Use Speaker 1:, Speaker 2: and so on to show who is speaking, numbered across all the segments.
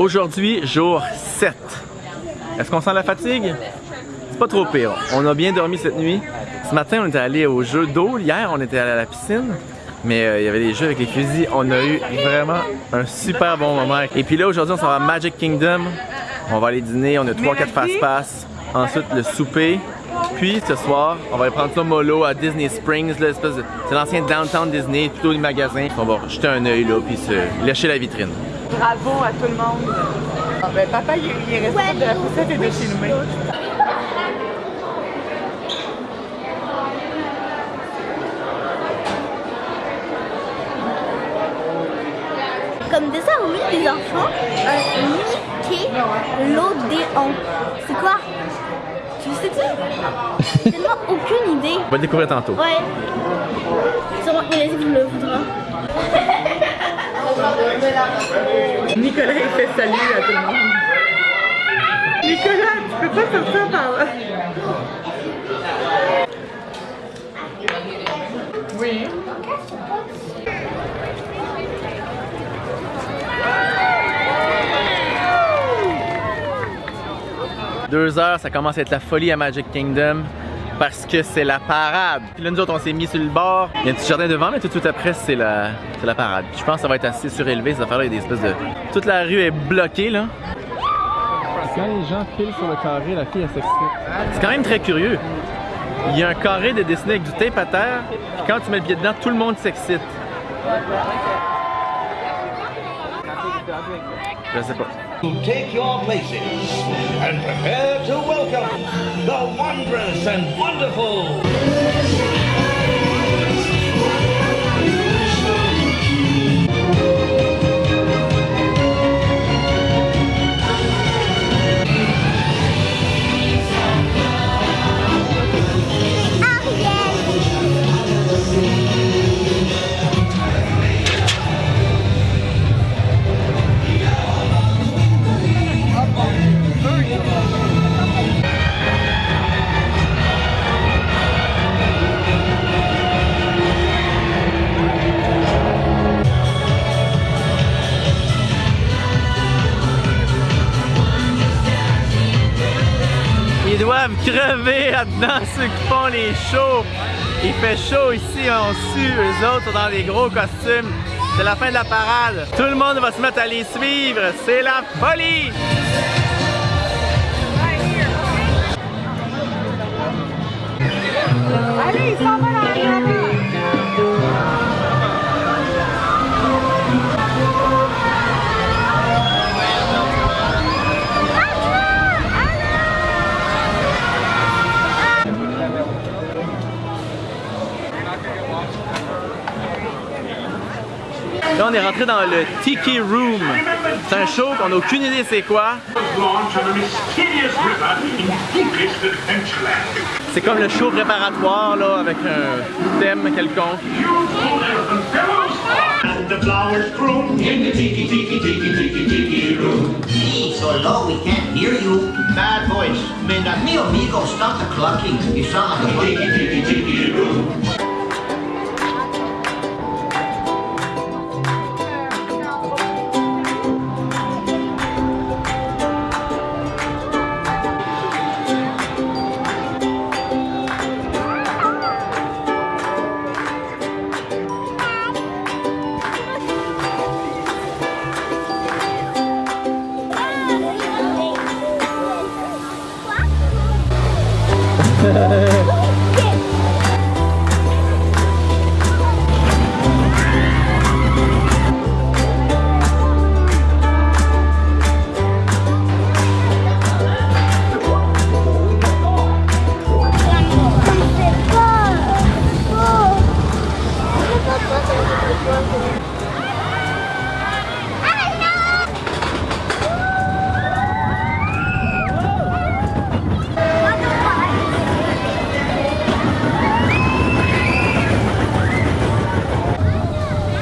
Speaker 1: Aujourd'hui, jour 7. Est-ce qu'on sent la fatigue? C'est pas trop pire. On a bien dormi cette nuit. Ce matin, on était allé au jeu d'eau. Hier, on était allé à la piscine. Mais euh, il y avait des jeux avec les fusils. On a eu vraiment un super bon moment. Et puis là, aujourd'hui, on s'en va à Magic Kingdom. On va aller dîner. On a 3-4 fast-pass. Ensuite, le souper. Puis ce soir, on va aller prendre ça mollo à Disney Springs, c'est l'ancien downtown Disney, plutôt les magasins. On va jeter un œil là, puis se lâcher la vitrine.
Speaker 2: Bravo à tout le monde. Ah, ben, papa, il, il est resté de la poussette et de chez nous.
Speaker 3: Comme dessin oui, des enfants, un Mickey l'Odéon. C'est quoi? Tu sais-tu? J'ai tellement aucune idée.
Speaker 1: On va le découvrir tantôt.
Speaker 3: Ouais. Sûrement il le voudra.
Speaker 2: Nicolas, il fait salut à tout le monde. Nicolas, tu peux pas sortir par là. Oui.
Speaker 1: Deux heures, ça commence à être la folie à Magic Kingdom parce que c'est la parade. Puis là, nous autres, on s'est mis sur le bord. Il y a un petit jardin devant, mais tout de suite après, c'est la, la parade. je pense que ça va être assez surélevé, ça va il y a des espèces de... Toute la rue est bloquée, là. Quand les gens filent sur le carré, la fille, elle s'excite. C'est quand même très curieux. Il y a un carré de dessiné avec du tape à terre, puis quand tu mets le pied dedans, tout le monde s'excite. Je sais pas. Take your places and prepare to welcome the wondrous and wonderful. Crever là-dedans, ceux qui font les shows. Il fait chaud ici, on sue, eux autres dans des gros costumes. C'est la fin de la parade. Tout le monde va se mettre à les suivre. C'est la folie! Là, on est rentré dans le Tiki Room. C'est un show qu'on n'a aucune idée c'est quoi. C'est comme le show préparatoire là, avec un thème quelconque. Bad voice.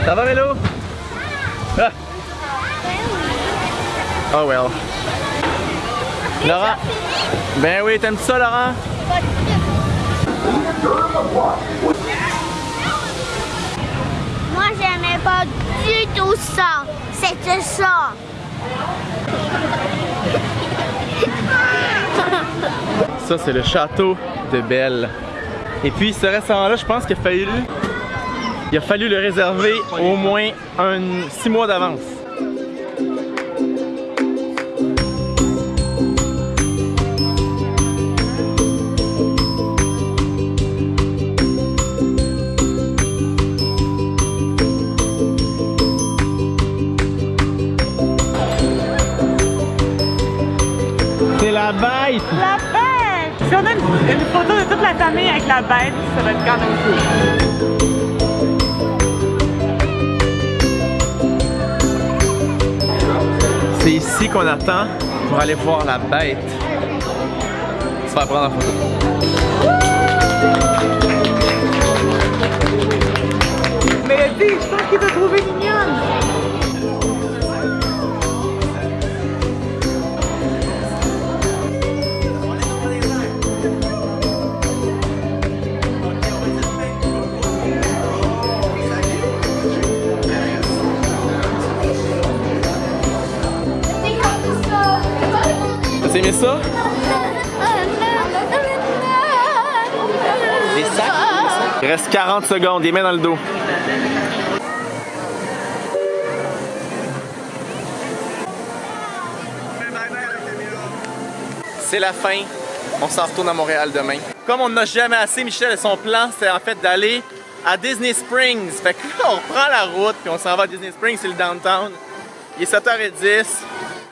Speaker 1: Ça va Mélo ah. Oh well. Laurent? Ben oui, t'aimes ça Laurent?
Speaker 3: Moi j'aimais pas du tout ça. C'était ça.
Speaker 1: Ça c'est le château de Belle. Et puis ce restaurant-là, je pense qu'il a fallu il a fallu le réserver au moins un six mois d'avance. C'est la bête!
Speaker 2: La bête! Si on a une, une photo de toute la famille avec la bête, ça va être quand même cool.
Speaker 1: C'est ici qu'on attend pour aller voir la bête. Se faire prendre en photo.
Speaker 2: Mélodie, je pense qu'il t'a trouvé mignonne.
Speaker 1: T'as aimé ça? Les sacs? Il reste 40 secondes, les mains dans le dos. C'est la fin. On s'en retourne à Montréal demain. Comme on n'a jamais assez, Michel, son plan, c'est en fait d'aller à Disney Springs. Fait que là, on prend la route, puis on s'en va à Disney Springs, c'est le downtown. Il est 7h10.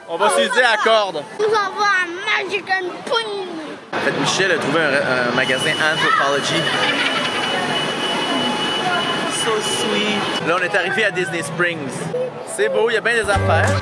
Speaker 1: On va s'user à corde.
Speaker 3: Nous avons un Magic Pony.
Speaker 1: En fait, Michel a trouvé un, un magasin Anthropology. So sweet. Là, on est arrivé à Disney Springs. C'est beau, il y a bien des affaires.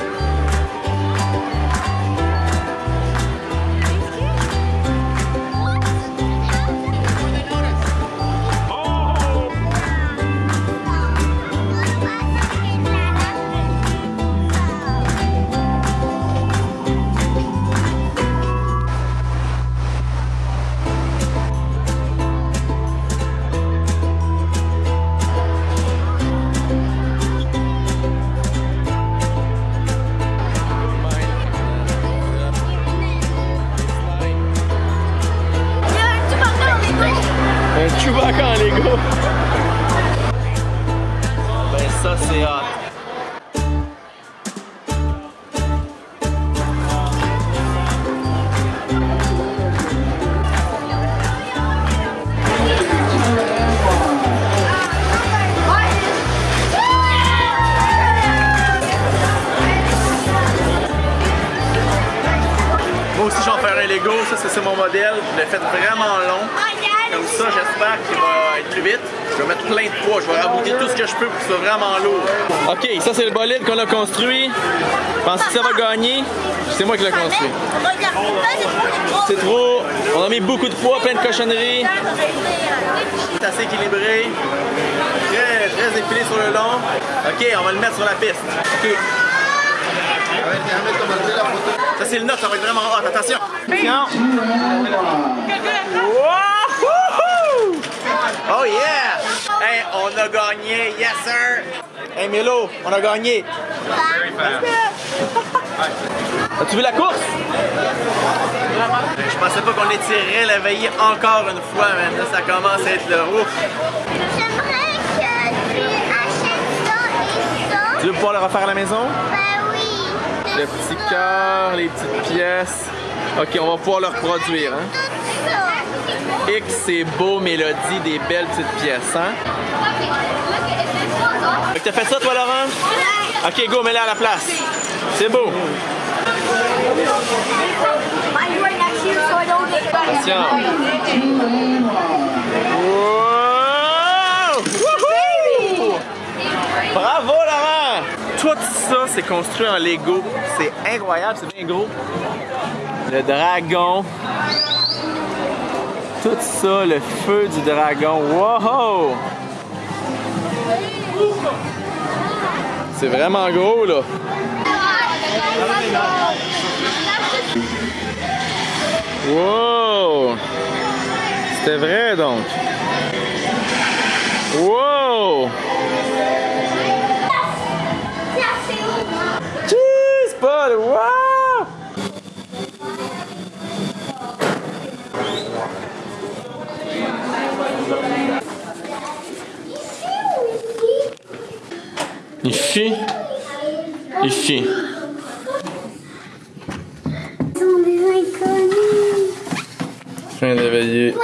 Speaker 1: C'est- mon modèle. Je l'ai fait vraiment long. Comme ça, j'espère qu'il va être plus vite. Je vais mettre plein de poids. Je vais rabouter tout ce que je peux pour que ce soit vraiment lourd. OK, ça, c'est le bolide qu'on a construit. Pensez que ça va gagner? C'est moi qui l'ai construit.
Speaker 3: C'est trop.
Speaker 1: On a mis beaucoup de poids, plein de cochonneries. C'est assez équilibré. Très, très épilé sur le long. OK, on va le mettre sur la piste. Ça, c'est le note, ça va être vraiment hot. Attention. Wouhou! Oh yeah! Hey, on a gagné, yes sir! Hey Milo, on a gagné! As-tu vu la course? Je pensais pas qu'on étirerait la veillée encore une fois, mais là ça commence à être le ouf.
Speaker 3: J'aimerais que tu achètes ça et ça.
Speaker 1: Tu veux pouvoir le refaire à la maison? Le petit cœur, les petites pièces. Ok, on va pouvoir le reproduire. Hein? X, c'est beau, mélodie, des belles petites pièces. Hein? Fait que t'as fait ça, toi, Laurent? Ok, go, mets-le à la place. C'est beau.
Speaker 3: Right next to you, so I don't get
Speaker 1: Attention. Wow! Wouhou! Bravo, Laurent! Tout ça, c'est construit en Lego. C'est incroyable, c'est bien gros. Le dragon. Tout ça, le feu du dragon. Wow! C'est vraiment gros, là. Wow! C'était vrai, donc. Wow!
Speaker 3: Ici Ici.
Speaker 1: Sont des inconnus.